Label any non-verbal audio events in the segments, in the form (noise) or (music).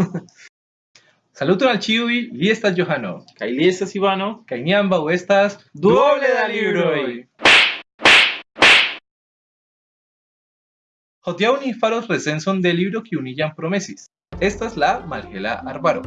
(laughs) Saluto al Chiwi, li estas Johano. Kaj li estas Ivano. Kaj ni ambaŭ estas duoble da libroj. Hodiaŭ ni faros recenson de libro kiu ni jam promesis. Estas la Malhela Arbaro.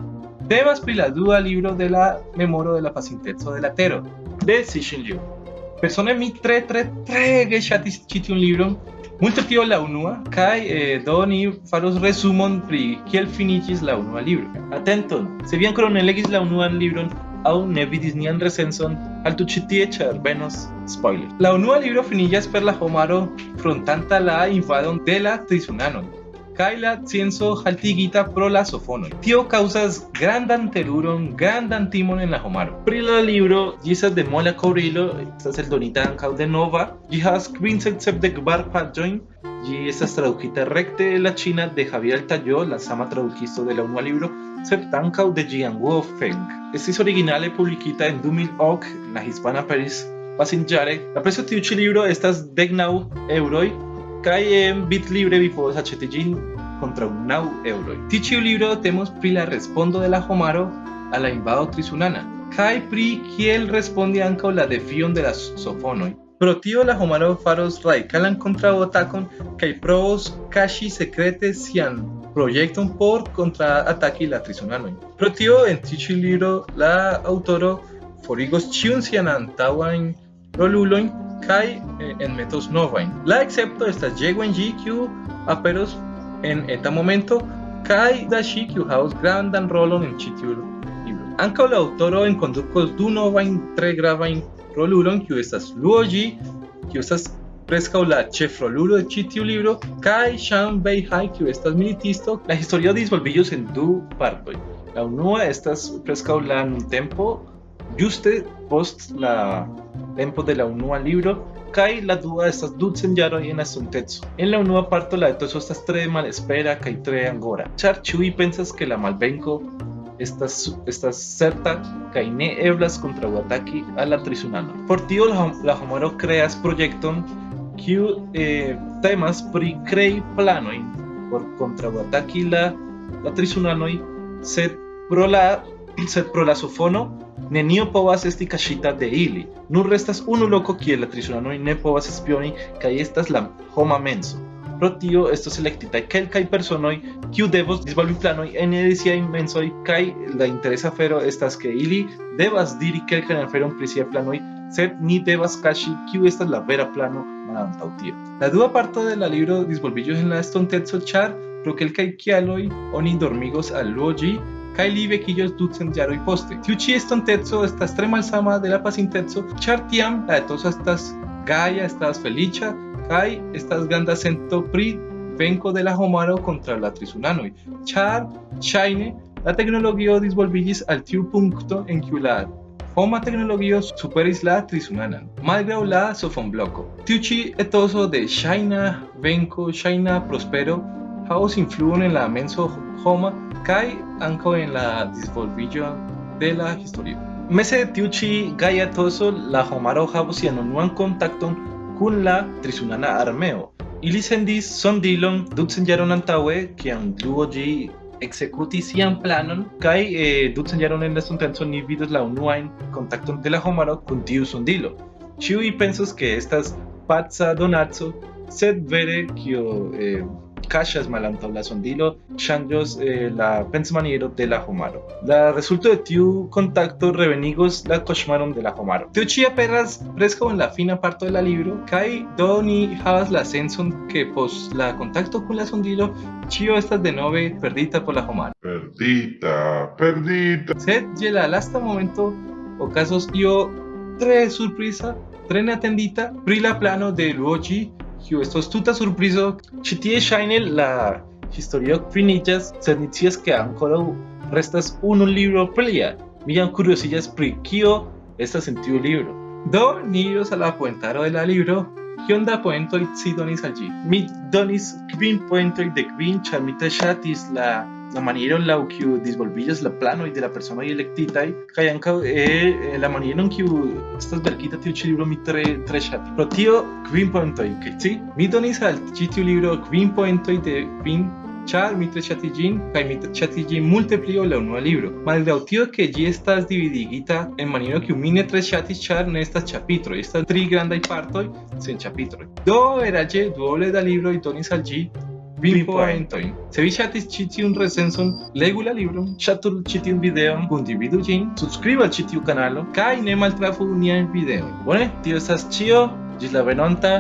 Temas pri la dua libro de la memoro de la pasinteco de la tero. De Cixin Liu. Persone mi tre tre trege ŝatis ĉi tiun libron. Multe tio la unua kaj eh, do ni faros resumon pri kiel finiĝis la unua libro. Atenton, se vi ankoraŭ ne legis la unuan libron aŭ ne vidis nian recenson, haltu ĉi tie ĉar venos spoiler. La unua libro finiĝas per la homaro frontanta la invadon de la trizunanoj kaj la scienco haltigita pro la sofonoj. Tio kaŭzas grandan teruron, grandan timon en la homaro. Pri la libro, ĝi estas de mola kovrilo, estas eldonita ankaŭ de nova. Ĝi havas kvin sepdek kvar paĝojn. Ĝi estas tradukita rekte el la ĉina de Javier Altayo, la sama tradukisto de la unua libro, sed ankaŭ de Jianguo Feng. Estis originale publikita en 2008 en la hispana Paris pasinĝare. La prezo tiu ĉi libro estas deknaŭ eŭroj kaj en Bitlibre vi povas aĉeti kontraŭ naŭ eŭroj. Tiu ĉi libro temos pri la respondo de la homaro a la invado trizunana kaj pri kiel respondi ankaŭ la defion de la sofonoj. Pro tio la homaro faros radikalan kontraŭatakon kaj provos kaŝi sekrete sian projekton por kontraataki la trizunanojn. Pro tio en tiu libro la aŭtoro forigos ĉiun sian antaŭajn rolulojn kaj eh, en metos novajn. La excepto estas J1G kiu aperos en eta momento kaj Dashi kiu havas grandan rolon en ĉi. Ankaŭ la aŭtoro enkondukos du novajn tre gravajn rolulojn kiu estas Luo-Ji, kiu estas preskaŭ la ĉefrolulo de ĉi libro, kaj Shan Bei-hai, kiu estas militisto. La historio disvolviĝos en du partoj. La unua estas preskaŭ la nuntempo, ĝuste post la tempo de la unua libro kaj la dua estas ducent jaroj en estonteco. En la unua parto la etoso estas tre malespera kaj tre angora, ĉar ĉiuj pensas ke la malvenko estas certa kaj ne eblas kontraŭataki al la trizunano. Por tio la, la homaro kreas projekton kiu eh, temas pri krei planojn por kontraŭataki la la trizunanoj, sed pro la la sofono nenio povas esti kaŝita de ili. Nur restas unu loko kie la trizonanoj ne povas espioni kaj estas la homa menso. Pro tio estos elektitaj kelkaj personoj kiu devos disvolvi planoj ene de siaj mensoj kaj la interesa afero estas ke ili devas diri kelkajn aferon pri siaj planoj, sed ni devas kaŝi kiu estas la vera plano malantaŭ tio. La dua parto de la libro disvolviĝos en la estonteco ĉar pro kelkaj kialoj oni dormigos al loĝi kaj li vekiĝos ducent jaroj poste. Tiu ĉi estonteco estas tre malsama de la pasinteco, ĉar tiam la etoso estas gaja, estas feliĉa kaj estas granda sento pri venko de la homaro kontraŭ la trizunanoj, ĉar ŝajne la teknologio disvolviĝis al tiu punkto en kiu la homa superis la trizunanan, malgraŭ la sofonbloko. Tiu ĉi etoso de ŝajna venko, ŝajna prospero havos influon en la menso homa kaj ankaŭ en la disvolviĝo de la historio. Mese tiu ĉi gaja etoso, la homaro havos sian unuan kontakton kun la trizunana armeo. Ili sendis sondilon ducent jaron antaŭe, kiam Luo-ji exekutis sian planon, kaj eh, ducent jaron en la estonteco ni vidos la unuajn kontakton de la homaro kun tiu sondilo. Ĉiuj pensos ke estas paca donaco, sed vere kio eh, cachas malantaŭ la sondilo ŝanĝos eh, la pensmaniero de la homaro. La resulto de tiu kontakto revenigos la koŝmaron de la homaro. Tio ĉi aperas preskaŭ en la fina parto de la libro kaj do ni havas la senson ke post la kontakto kun la sondilo ĉio estas denove perdita por la homaro. Perdita, perdita. Sed je la lasta momento okazos io tre surpriza, tre neatendita pri la plano de Luoji kiu estos tuta surprizo, ĉi tie ŝajne la historio finiĝas, sed ni scias ke ankoraŭ restas unu libro plia. Mi jam kurioziĝas pri kio estas en tiu libro. Do ni iros al la poentaro de la libro, kion da poentoj ci donis al ĝi. Mi donis kvin poentoj de kvin, ĉar mi tre ŝatis la la maniero en la kiu disvolviĝas la planoj de la personoj elektitaj kaj ankaŭ eh, la maniero en kiu estas verkita tiu ĉi libro mi tre tre ŝatis. Pro tio kvin poentoj, kaj ci mi donis al ĉi tiu libro kvin poentoj de kvin char mitre chatigin kai mitre chatigin multiplio la unua libro malgrau tio ke ĝi estas dividigita en maniero kiu mi ne tre ŝatis ĉar ne estas ĉapitroj estas tri grandaj partoj sen ĉapitroj do eraĝe duoble da libroj donis al ĝi Vin poentojn. Se vi ŝatis ĉi tiun recenson, legu la libron, ŝatu ĉi tiun videon, kundividu ĝin, subskribu al ĉi tiu kanalo kaj ne maltrafu niajn videojn. Bone, tio estas ĉio. Ĝis la venonta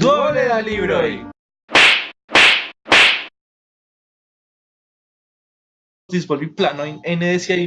duoble da libroj. Disvolvi planojn ene de siaj